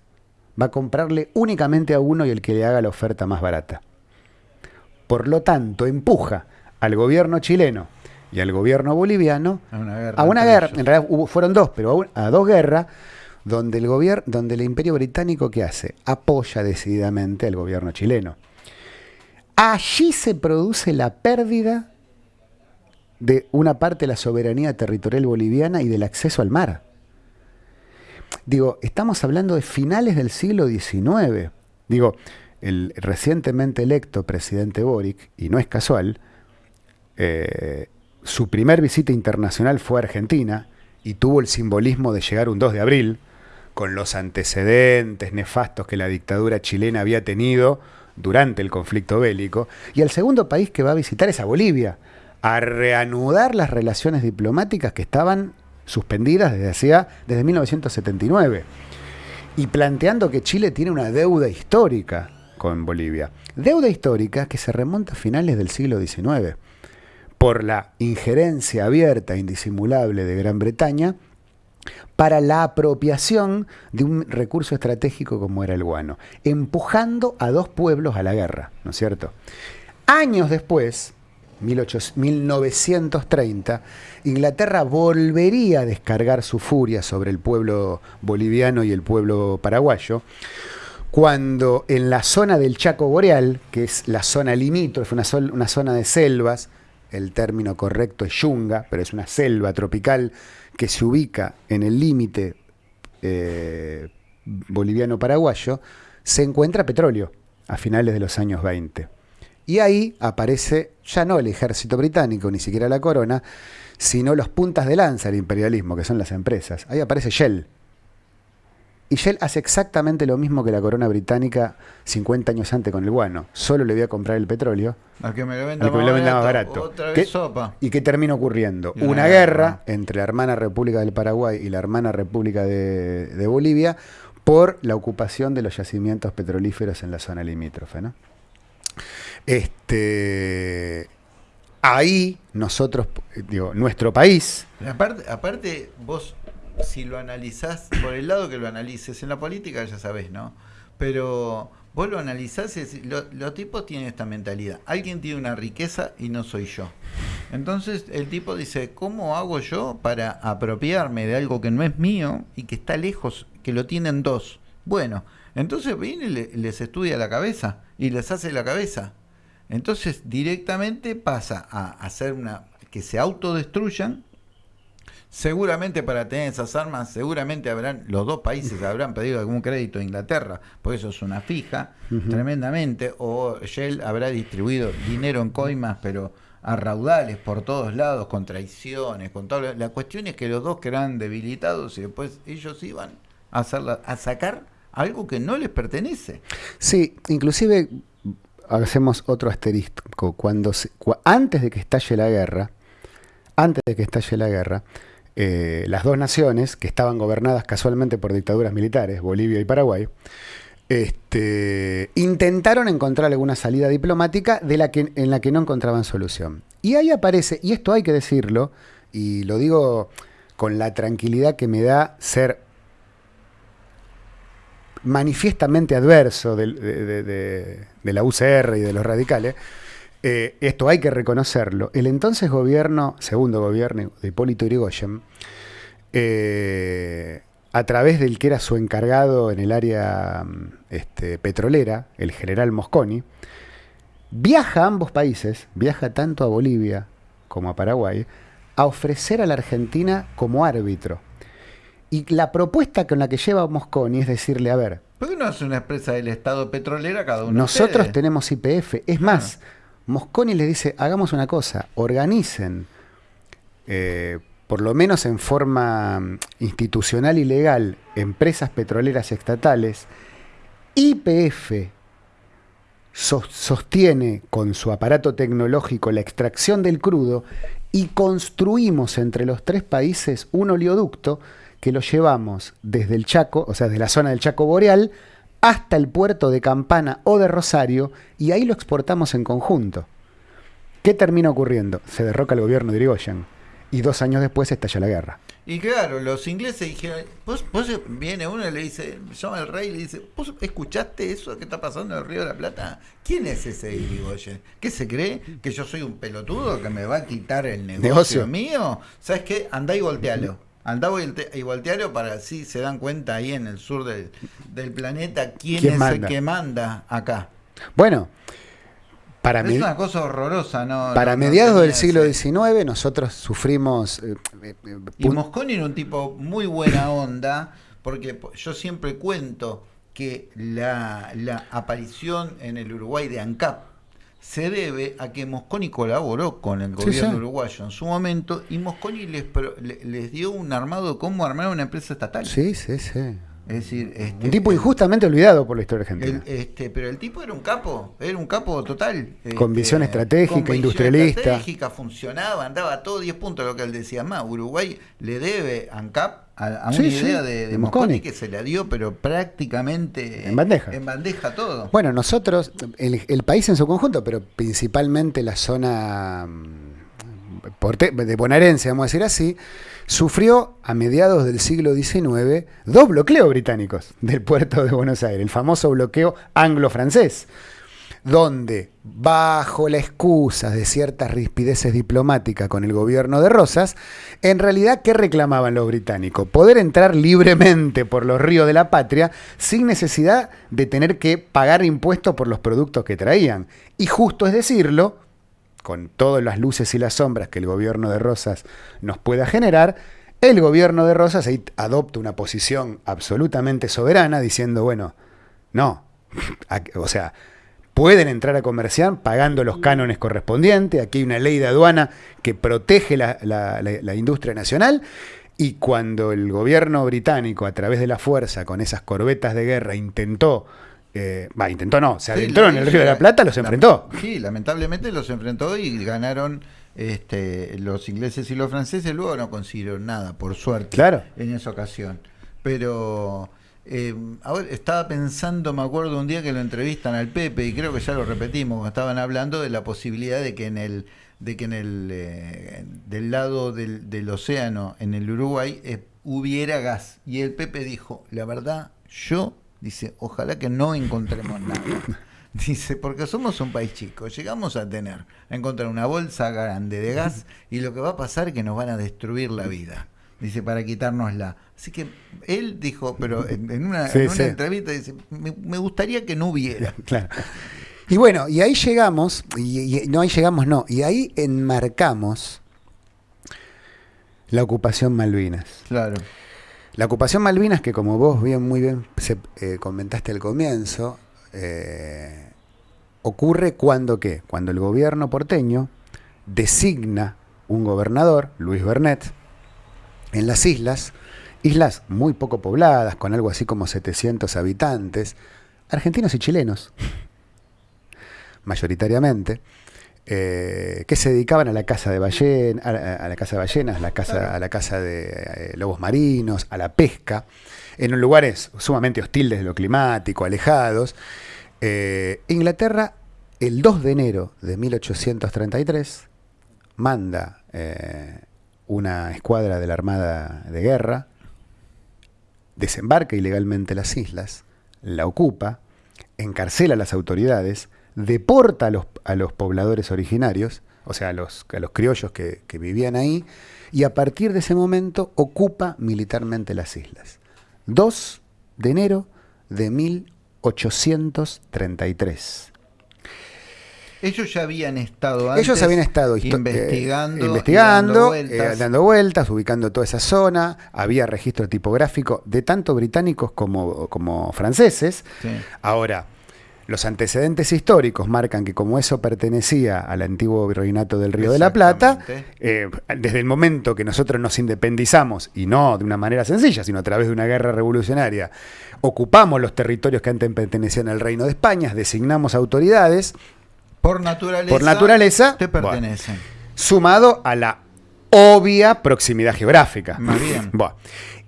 [SPEAKER 2] Va a comprarle únicamente a uno y el que le haga la oferta más barata. Por lo tanto, empuja al gobierno chileno y al gobierno boliviano
[SPEAKER 1] A una guerra.
[SPEAKER 2] a una guerra, en realidad hubo- fueron dos, pero a, un- a dos guerras, donde el gobierno, donde el imperio británico, ¿qué hace? Apoya decididamente al gobierno chileno. Allí se produce la pérdida de una parte de la soberanía territorial boliviana y del acceso al mar. Digo, estamos hablando de finales del siglo XIX. Digo, el recientemente electo presidente Boric, y no es casual, eh, su primer visita internacional fue a Argentina y tuvo el simbolismo de llegar un 2 de abril, con los antecedentes nefastos que la dictadura chilena había tenido durante el conflicto bélico. Y el segundo país que va a visitar es a Bolivia, a reanudar las relaciones diplomáticas que estaban suspendidas desde, hacía, desde 1979 y planteando que Chile tiene una deuda histórica con Bolivia. Deuda histórica que se remonta a finales del siglo XIX por la injerencia abierta e indisimulable de Gran Bretaña para la apropiación de un recurso estratégico como era el guano, empujando a dos pueblos a la guerra, ¿no es cierto? Años después, 1800 1930, Inglaterra volvería a descargar su furia sobre el pueblo boliviano y el pueblo paraguayo, cuando en la zona del Chaco Boreal, que es la zona limítrofe, una zona de selvas, el término correcto es yunga, pero es una selva tropical que se ubica en el límite eh, boliviano-paraguayo, se encuentra petróleo a finales de los años 20. Y ahí aparece ya no el ejército británico, ni siquiera la corona, sino los puntas de lanza del imperialismo, que son las empresas. Ahí aparece Shell. Y Shell hace exactamente lo mismo que la corona británica 50 años antes con el guano. Solo le voy a comprar el petróleo
[SPEAKER 1] Al que me lo venda,
[SPEAKER 2] venda más
[SPEAKER 1] barato. Otra
[SPEAKER 2] ¿Qué-
[SPEAKER 1] vez sopa.
[SPEAKER 2] ¿Y qué termina ocurriendo?
[SPEAKER 1] Una
[SPEAKER 2] Una,
[SPEAKER 1] guerra.
[SPEAKER 2] guerra entre la hermana República del Paraguay y la hermana República de, de Bolivia por la ocupación de los yacimientos petrolíferos en la zona limítrofe. ¿no? Este, ahí nosotros, eh, digo, nuestro país,
[SPEAKER 1] Aparte, aparte, vos, si lo analizás, por el lado que lo analices, en la política ya sabés, ¿no? Pero vos lo analizás y lo- los tipos tienen esta mentalidad. Alguien tiene una riqueza y no soy yo. Entonces el tipo dice, ¿cómo hago yo para apropiarme de algo que no es mío y que está lejos, que lo tienen dos? Bueno, entonces viene y le- les estudia la cabeza y les hace la cabeza. Entonces directamente pasa a hacer una que se autodestruyan Seguramente para tener esas armas, seguramente habrán, los dos países habrán pedido algún crédito a Inglaterra, por eso es una fija, tremendamente, o Shell habrá distribuido dinero en coimas, pero a raudales por todos lados, con traiciones, con todo. La cuestión es que los dos quedan debilitados y después ellos iban a, hacerla, a sacar algo que no les pertenece.
[SPEAKER 2] sí, inclusive hacemos otro asterisco. Cuando se- antes de que estalle la guerra, antes de que estalle la guerra, eh, las dos naciones, que estaban gobernadas casualmente por dictaduras militares, Bolivia y Paraguay, este, intentaron encontrar alguna salida diplomática de la que, en la que no encontraban solución. Y ahí aparece, y esto hay que decirlo, y lo digo con la tranquilidad que me da ser manifiestamente adverso de- de la UCR y de los radicales, eh, esto hay que reconocerlo, el entonces gobierno, segundo gobierno de Hipólito Yrigoyen, eh, a través del que era su encargado en el área mm, este, petrolera, el general Mosconi, viaja a ambos países, viaja tanto a Bolivia como a Paraguay, a ofrecer a la Argentina como árbitro. Y la propuesta con la que lleva Mosconi es decirle, a ver,
[SPEAKER 1] ¿Por qué no es una empresa del Estado petrolera cada uno?
[SPEAKER 2] nosotros tenemos IPF. Es más, Mosconi les dice, hagamos una cosa, organicen, eh, por lo menos en forma mm, institucional y legal, empresas petroleras estatales. Sos- sostiene con su aparato tecnológico la extracción del crudo y construimos entre los tres países un oleoducto que lo llevamos desde el Chaco, o sea, desde la zona del Chaco Boreal, hasta el puerto de Campana o de Rosario, y ahí lo exportamos en conjunto. ¿Qué termina ocurriendo? Se derroca el gobierno de Irigoyen. y dos años después estalla la guerra.
[SPEAKER 1] Y claro, los ingleses dijeron, vos, viene uno y le dice, llama el rey y le dice, ¿vos escuchaste eso que está pasando en el Río de la Plata? ¿Quién es ese Irigoyen? ¿Qué se cree? ¿Que yo soy un pelotudo que me va a quitar el negocio, mío? ¿Sabes qué? Andá y voltealo. Andá y voltealo para así se dan cuenta ahí en el sur del, planeta quién, es el que manda acá.
[SPEAKER 2] Bueno,
[SPEAKER 1] para es una cosa horrorosa, ¿no?
[SPEAKER 2] Para mediados del siglo XIX nosotros sufrimos... Eh,
[SPEAKER 1] eh, y Mosconi era un tipo muy buena onda, porque yo siempre cuento que la, aparición en el Uruguay de ANCAP se debe a que Mosconi colaboró con el gobierno uruguayo en su momento y Mosconi les, les dio un armado cómo armar una empresa estatal.
[SPEAKER 2] Sí, sí, sí.
[SPEAKER 1] Es decir,
[SPEAKER 2] este, un tipo injustamente olvidado por la historia argentina.
[SPEAKER 1] este, pero el tipo era un capo, era un capo total.
[SPEAKER 2] Con visión este, estratégica, con industrialista.
[SPEAKER 1] estratégica, funcionaba, andaba todo 10 puntos lo que él decía más. Uruguay le debe a ANCAP a, una idea de, Mosconi. que se la dio, pero prácticamente
[SPEAKER 2] en bandeja.
[SPEAKER 1] En bandeja todo.
[SPEAKER 2] Bueno, nosotros, el, el país en su conjunto, pero principalmente la zona mm, de bonaerense, vamos a decir así, sufrió a mediados del siglo XIX dos bloqueos británicos del puerto de Buenos Aires, el famoso bloqueo anglo-francés, donde, bajo la excusa de ciertas rispideces diplomáticas con el gobierno de Rosas, en realidad, ¿qué reclamaban los británicos? Poder entrar libremente por los ríos de la patria sin necesidad de tener que pagar impuestos por los productos que traían. Y justo es decirlo, con todas las luces y las sombras que el gobierno de Rosas nos pueda generar, el gobierno de Rosas adopta una posición absolutamente soberana diciendo, bueno, no, o sea, pueden entrar a comerciar pagando los cánones correspondientes, aquí hay una ley de aduana que protege la, la industria nacional, y cuando el gobierno británico, a través de la fuerza, con esas corbetas de guerra, intentó eh, va, intentó no, se adentró en el Río de la Plata, los enfrentó.
[SPEAKER 1] Sí, lamentablemente los enfrentó y ganaron este, los ingleses y los franceses. Luego no consiguieron nada, por suerte,
[SPEAKER 2] claro.
[SPEAKER 1] en esa ocasión. Pero eh, estaba pensando, me acuerdo un día que lo entrevistan al Pepe y creo que ya lo repetimos, estaban hablando de la posibilidad de que en el de que en el eh, del lado del, del, océano en el Uruguay hubiera gas y el Pepe dijo la verdad yo Dice, ojalá que no encontremos nada. Dice, porque somos un país chico, llegamos a tener, a encontrar una bolsa grande de gas y lo que va a pasar es que nos van a destruir la vida. Dice, para quitárnosla. Así que él dijo, pero en, una, entrevista dice, me, gustaría que no hubiera.
[SPEAKER 2] Claro. Y bueno, y ahí llegamos, y, no ahí llegamos, no, y ahí enmarcamos la ocupación Malvinas.
[SPEAKER 1] Claro.
[SPEAKER 2] La ocupación Malvinas, que como vos bien, muy bien eh, comentaste al comienzo, eh, ocurre cuando qué? Cuando el gobierno porteño designa un gobernador, Luis Bernet, en las islas, islas muy poco pobladas, con algo así como 700 habitantes, argentinos y chilenos, mayoritariamente, eh, que se dedicaban a la caza de ballenas, a, la caza de ballenas, a la caza de eh, lobos marinos, a la pesca, en lugares sumamente hostiles de lo climático, alejados. Eh, Inglaterra, el 2 de enero de 1833, manda una escuadra de la Armada de Guerra, desembarca ilegalmente las islas, la ocupa, encarcela a las autoridades, deporta a los, a los pobladores originarios, o sea, a los, a los criollos que, vivían ahí, y a partir de ese momento ocupa militarmente las islas. 2 de enero de 1833.
[SPEAKER 1] Ellos ya habían estado antes
[SPEAKER 2] Ellos habían estado
[SPEAKER 1] eh, investigando,
[SPEAKER 2] investigando eh, dando, vueltas. ubicando toda esa zona. Había registro tipográfico de tanto británicos como, como franceses. Ahora, los antecedentes históricos marcan que como eso pertenecía al antiguo virreinato del Río de la Plata, eh, desde el momento que nosotros nos independizamos, y no de una manera sencilla, sino a través de una guerra revolucionaria, ocupamos los territorios que antes pertenecían al Reino de España, designamos autoridades.
[SPEAKER 1] Por naturaleza,
[SPEAKER 2] por naturaleza
[SPEAKER 1] te pertenecen.
[SPEAKER 2] sumado a la obvia proximidad geográfica.
[SPEAKER 1] Más bien.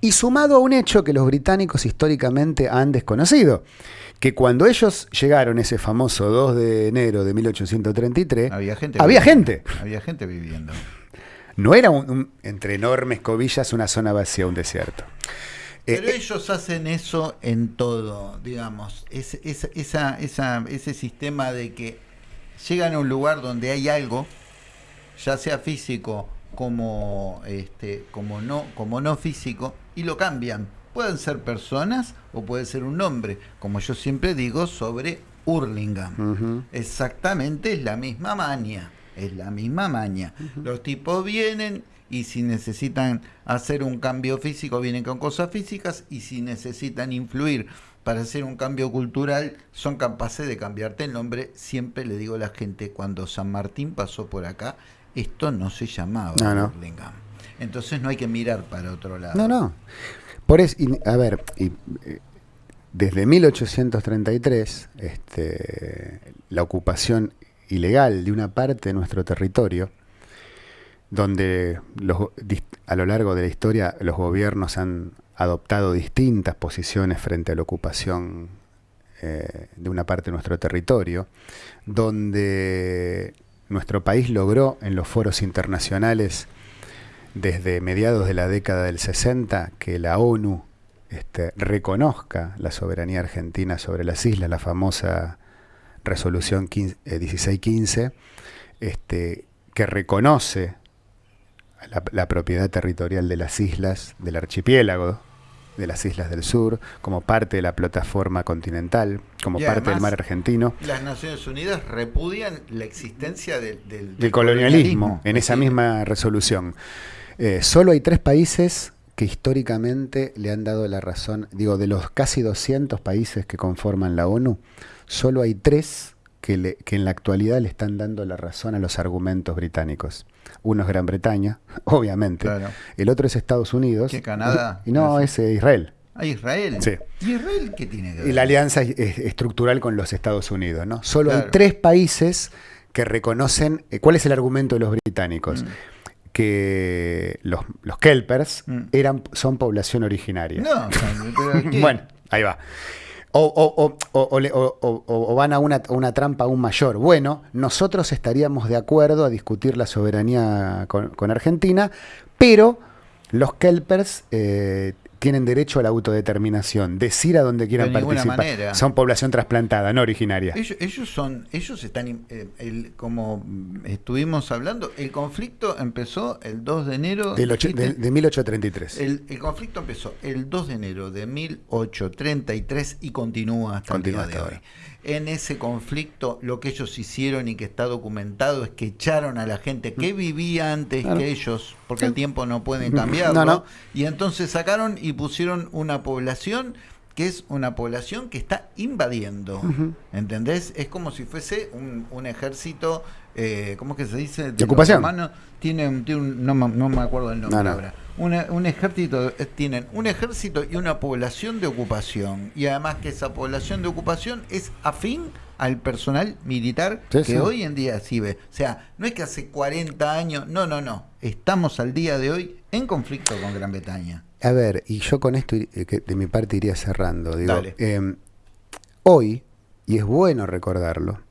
[SPEAKER 2] Y sumado a un hecho que los británicos históricamente han desconocido que cuando ellos llegaron ese famoso 2 de enero de 1833,
[SPEAKER 1] había gente.
[SPEAKER 2] Había gente.
[SPEAKER 1] Había gente viviendo.
[SPEAKER 2] no era un, entre enormes cobillas una zona vacía, un desierto.
[SPEAKER 1] Pero eh, ellos hacen eso en todo, digamos, es, esa, esa, ese sistema de que llegan a un lugar donde hay algo, ya sea físico como, este, como, no, como no físico, y lo cambian. Pueden ser personas o puede ser un nombre, como yo siempre digo sobre Hurlingham. Exactamente es la misma maña, es la misma maña. Los tipos vienen y si necesitan hacer un cambio físico vienen con cosas físicas y si necesitan influir para hacer un cambio cultural son capaces de cambiarte el nombre. Siempre le digo a la gente, cuando San Martín pasó por acá, esto no se llamaba Hurlingham. Entonces no hay que mirar para otro lado.
[SPEAKER 2] No, no. Por eso, a ver, y, eh, desde 1833, este, la ocupación ilegal de una parte de nuestro territorio, donde a lo largo de la historia los gobiernos han adoptado distintas posiciones frente a la ocupación eh, de una parte de nuestro territorio, donde nuestro país logró en los foros internacionales desde mediados de la década del 60 que la ONU este, reconozca la soberanía argentina sobre las islas, la famosa resolución 1615, eh, este, que reconoce la, propiedad territorial de las islas del archipiélago, de las islas del sur, como parte de la plataforma continental, como parte del mar argentino.
[SPEAKER 1] Las Naciones Unidas repudian la existencia del,
[SPEAKER 2] colonialismo, en esa misma resolución. Eh, solo hay tres países que históricamente le han dado la razón, digo, de los casi 200 países que conforman la ONU, solo hay tres que, en la actualidad le están dando la razón a los argumentos británicos. Uno es Gran Bretaña, obviamente. El otro es Estados Unidos.
[SPEAKER 1] ¿Qué Canadá?
[SPEAKER 2] Y no, es eh, Israel.
[SPEAKER 1] ¿Ah, Israel?
[SPEAKER 2] Sí.
[SPEAKER 1] ¿Y Israel qué tiene que ver?
[SPEAKER 2] Y la alianza estructural con los Estados Unidos, ¿no? Solo hay tres países que reconocen... Eh, ¿Cuál es el argumento de los británicos? Mm que los, los kelpers mm. eran, son población originaria.
[SPEAKER 1] No,
[SPEAKER 2] bueno, ahí va. O, van a una, trampa aún mayor. Bueno, nosotros estaríamos de acuerdo a discutir la soberanía con, con Argentina, pero los kelpers eh, tienen derecho a la autodeterminación, decir a dónde quieran participar. Son población trasplantada, no originaria.
[SPEAKER 1] Ellos, son, ellos están, eh, como estuvimos hablando, el conflicto empezó el 2 de enero
[SPEAKER 2] de, 1833.
[SPEAKER 1] El, el, conflicto empezó el 2 de enero de 1833 y continúa hasta el día de hoy en ese conflicto lo que ellos hicieron y que está documentado es que echaron a la gente que mm. vivía antes que ellos, porque el tiempo no pueden cambiarlo, y entonces sacaron y pusieron una población que es una población que está invadiendo, ¿entendés? Es como si fuese un, ejército, eh, ¿cómo es que se dice?
[SPEAKER 2] De, ocupación.
[SPEAKER 1] Tiene, un, no, no, me acuerdo el nombre ahora un ejército, eh, tienen un ejército y una población de ocupación. Y además que esa población de ocupación es afín al personal militar que hoy en día ve O sea, no es que hace 40 años, no, no, no. Estamos al día de hoy en conflicto con Gran Bretaña.
[SPEAKER 2] A ver, y yo con esto eh, de mi parte iría cerrando. Digo, em, hoy, y es bueno recordarlo,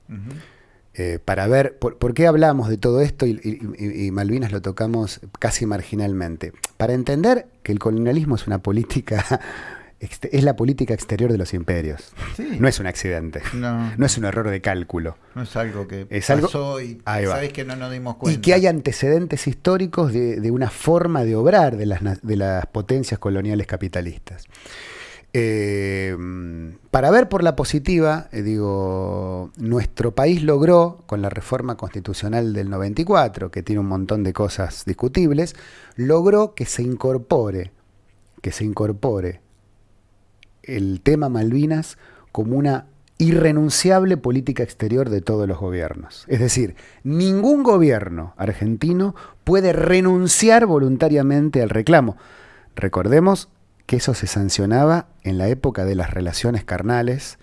[SPEAKER 2] eh, para ver por, qué hablamos de todo esto y, Malvinas lo tocamos casi marginalmente. Para entender que el colonialismo es una política, es la política exterior de los imperios. No es un accidente, no. es un error de cálculo.
[SPEAKER 1] No es algo que es pasó y sabes que no nos dimos cuenta.
[SPEAKER 2] Y que hay antecedentes históricos de, una forma de obrar de las, de las potencias coloniales capitalistas. Eh, para ver por la positiva, eh, digo, nuestro país logró, con la reforma constitucional del 94, que tiene un montón de cosas discutibles, logró que se incorpore, que se incorpore el tema Malvinas como una irrenunciable política exterior de todos los gobiernos. Es decir, ningún gobierno argentino puede renunciar voluntariamente al reclamo. Recordemos que eso se sancionaba en la época de las relaciones carnales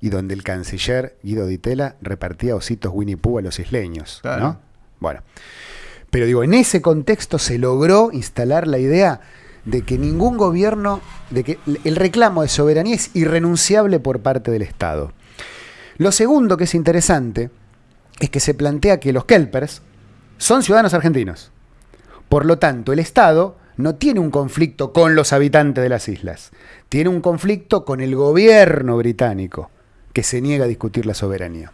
[SPEAKER 2] y donde el canciller Guido Di Tella repartía ositos Winnie Pooh a los isleños. ¿no? Bueno, pero digo, en ese contexto se logró instalar la idea de que ningún gobierno, de que el reclamo de soberanía es irrenunciable por parte del Estado. Lo segundo que es interesante es que se plantea que los kelpers son ciudadanos argentinos. Por lo tanto, el Estado no tiene un conflicto con los habitantes de las islas, tiene un conflicto con el gobierno británico, que se niega a discutir la soberanía.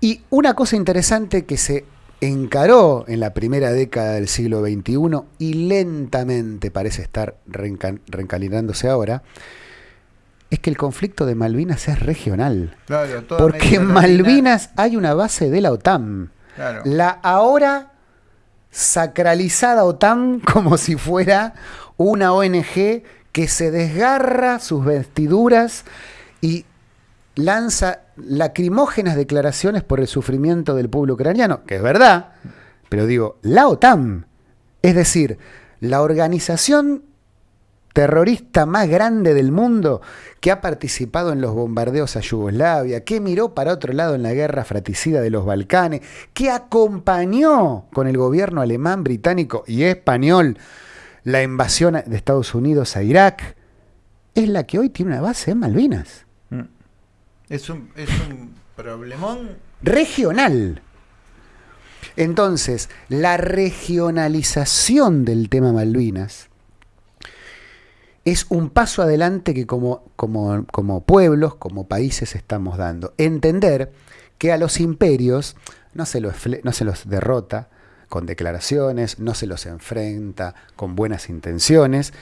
[SPEAKER 2] Y una cosa interesante que se encaró en la primera década del siglo XXI y lentamente parece estar reencalinándose ahora, es que el conflicto de Malvinas es regional. porque en Malvinas hay una base de la OTAN. La ahora sacralizada OTAN como si fuera una ONG que se desgarra sus vestiduras y lanza lacrimógenas declaraciones por el sufrimiento del pueblo ucraniano, que es verdad, pero digo, la OTAN, es decir, la organización terrorista más grande del mundo que ha participado en los bombardeos a Yugoslavia, que miró para otro lado en la guerra fratricida de los Balcanes, que acompañó con el gobierno alemán, británico y español la invasión de Estados Unidos a Irak, es la que hoy tiene una base en Malvinas.
[SPEAKER 1] Es un, es un problemón.
[SPEAKER 2] Regional. Entonces, la regionalización del tema Malvinas es un paso adelante que como, como, como, pueblos, como países estamos dando. Entender que a los imperios no se los, no se los derrota con declaraciones, no se los enfrenta con buenas intenciones,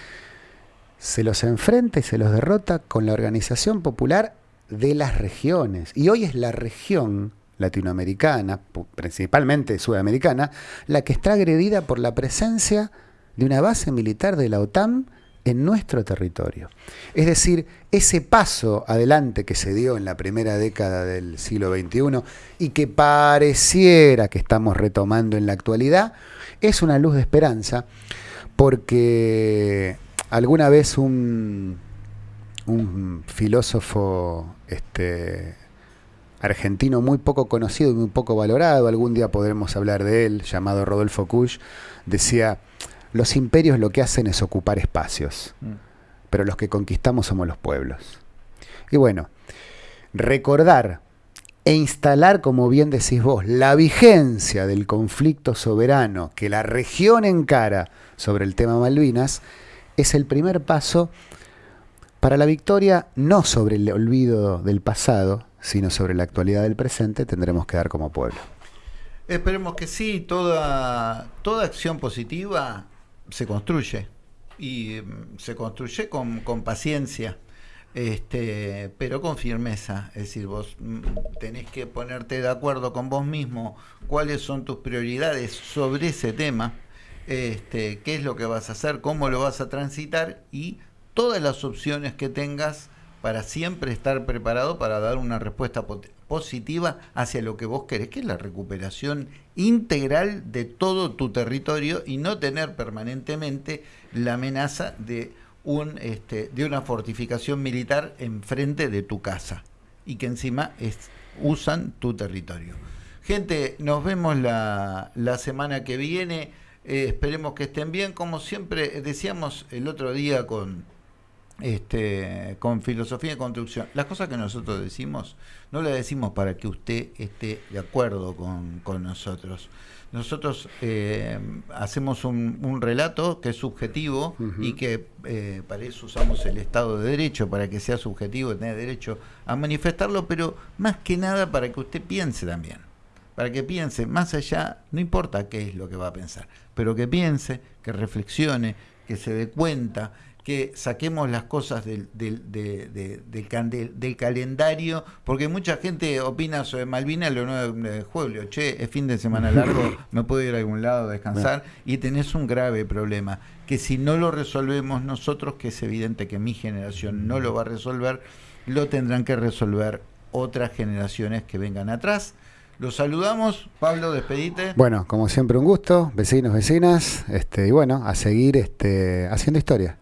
[SPEAKER 2] se los enfrenta y se los derrota con la organización popular de las regiones. Y hoy es la región latinoamericana, principalmente sudamericana, la que está agredida por la presencia de una base militar de la OTAN en nuestro territorio. Es decir, ese paso adelante que se dio en la primera década del siglo XXI y que pareciera que estamos retomando en la actualidad, es una luz de esperanza porque alguna vez un, un filósofo este, argentino muy poco conocido y muy poco valorado, algún día podremos hablar de él, llamado Rodolfo Kusch, decía, los imperios lo que hacen es ocupar espacios, mm. pero los que conquistamos somos los pueblos. Y bueno, recordar e instalar, como bien decís vos, la vigencia del conflicto soberano que la región encara sobre el tema Malvinas, es el primer paso para la victoria, no sobre el olvido del pasado, sino sobre la actualidad del presente, tendremos que dar como pueblo.
[SPEAKER 1] Esperemos que sí, toda, toda acción positiva se construye y mm, se construye con, con paciencia. Este, pero con firmeza, es decir, vos mm, tenés que ponerte de acuerdo con vos mismo cuáles son tus prioridades sobre ese tema, este, qué es lo que vas a hacer, cómo lo vas a transitar y todas las opciones que tengas para siempre estar preparado para dar una respuesta positiva hacia lo que vos querés, que es la recuperación integral de todo tu territorio y no tener permanentemente la amenaza de, un, este, de una fortificación militar enfrente de tu casa y que encima usan tu territorio. Gente, nos vemos la, la semana que viene. Eh, esperemos que estén bien. Como siempre decíamos el otro día con este, con filosofía de construcción. Las cosas que nosotros decimos, no las decimos para que usted esté de acuerdo con, nosotros. Nosotros eh, hacemos un, relato que es subjetivo y que eh, para eso usamos el Estado de Derecho, para que sea subjetivo y tenga derecho a manifestarlo, pero más que nada para que usted piense también. Para que piense, más allá, no importa qué es lo que va a pensar, pero que piense, que reflexione, que se dé cuenta que saquemos las cosas del, del, del, calendario, porque mucha gente opina sobre Malvinas lo 9 de julio, che, es fin de semana largo, me puedo ir a algún lado a descansar, y tenés un grave problema, que si no lo resolvemos nosotros, que es evidente que mi generación no lo va a resolver, lo tendrán que resolver otras generaciones que vengan atrás. Los saludamos, Pablo, despedite.
[SPEAKER 2] Bueno, como siempre un gusto, vecinos, vecinas, este, y bueno, a seguir este, haciendo historia.